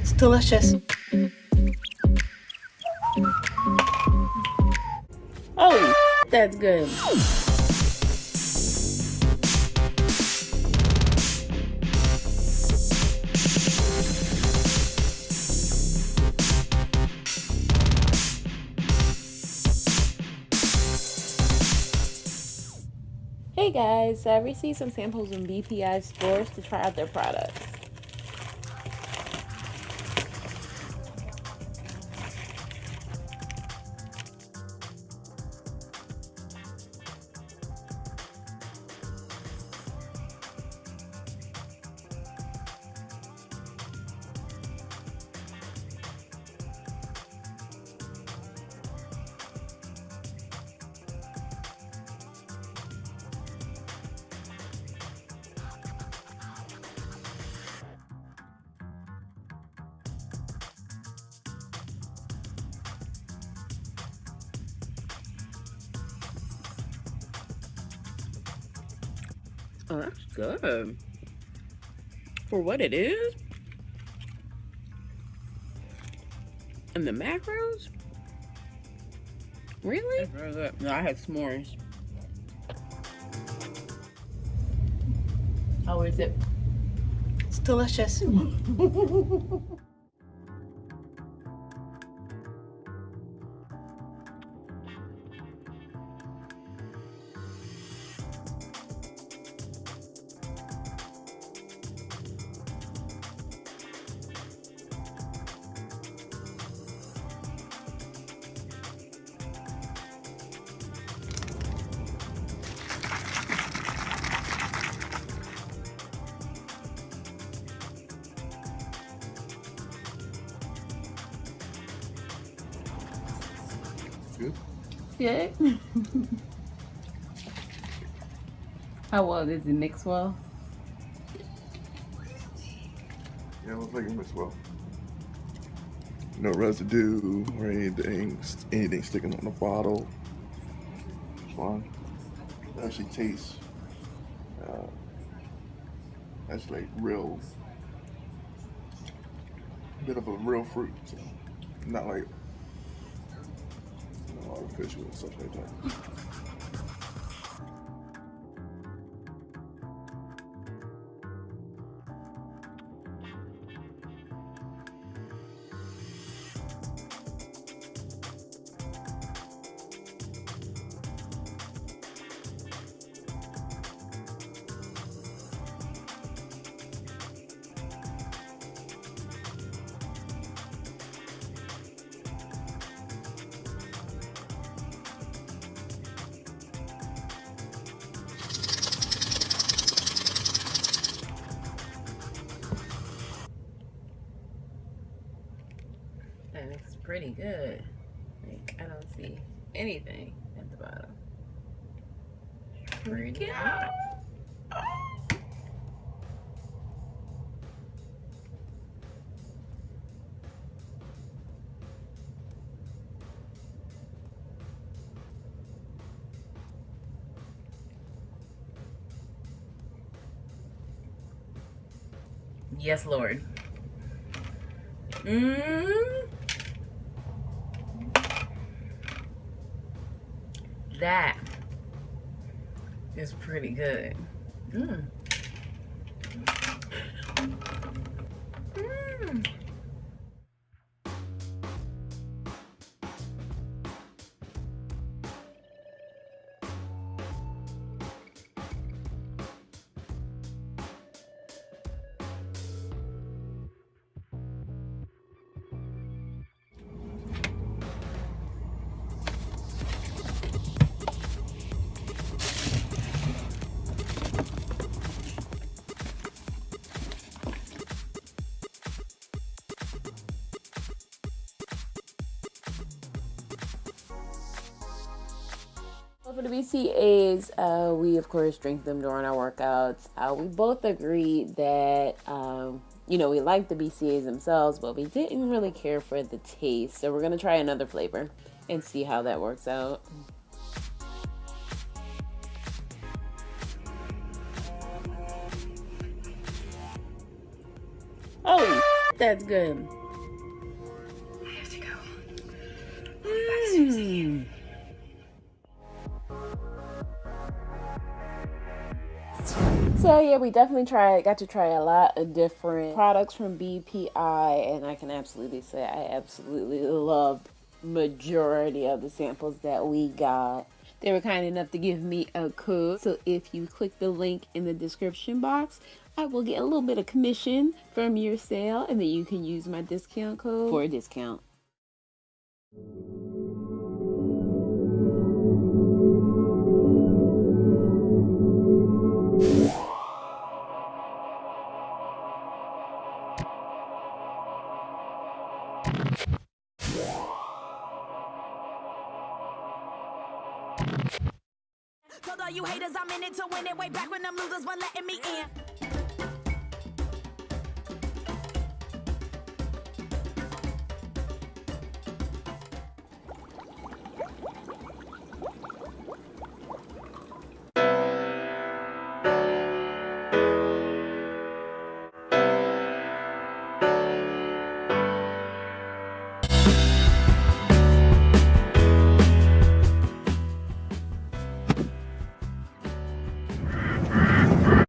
It's delicious. Oh, that's good. Hey guys, I received some samples from BPI Sports to try out their products. Oh, that's good. For what it is. And the macros? Really? That's very good. No, I had s'mores. How is it? It's delicious. Good. Good. How well does it mix well? Yeah, it looks like it mixed well. No residue or anything, anything sticking on the bottle. It's fine. It actually tastes, uh, that's like real, bit of a real fruit. So not like artificial and stuff like that. Pretty good. Like, I don't see anything at the bottom. Pretty good. Yes, Lord. Mmm. That is pretty good. Mmm. For the BCAAs, uh, we of course drink them during our workouts. Uh, we both agreed that um, you know we like the BCAAs themselves, but we didn't really care for the taste. So we're gonna try another flavor and see how that works out. Oh, that's good. I have to go. Mm. So yeah, we definitely tried, got to try a lot of different products from BPI, and I can absolutely say I absolutely loved majority of the samples that we got. They were kind enough to give me a code, so if you click the link in the description box, I will get a little bit of commission from your sale, and then you can use my discount code for a discount. All you haters I'm in it to win it. Way back when them losers weren't letting me in.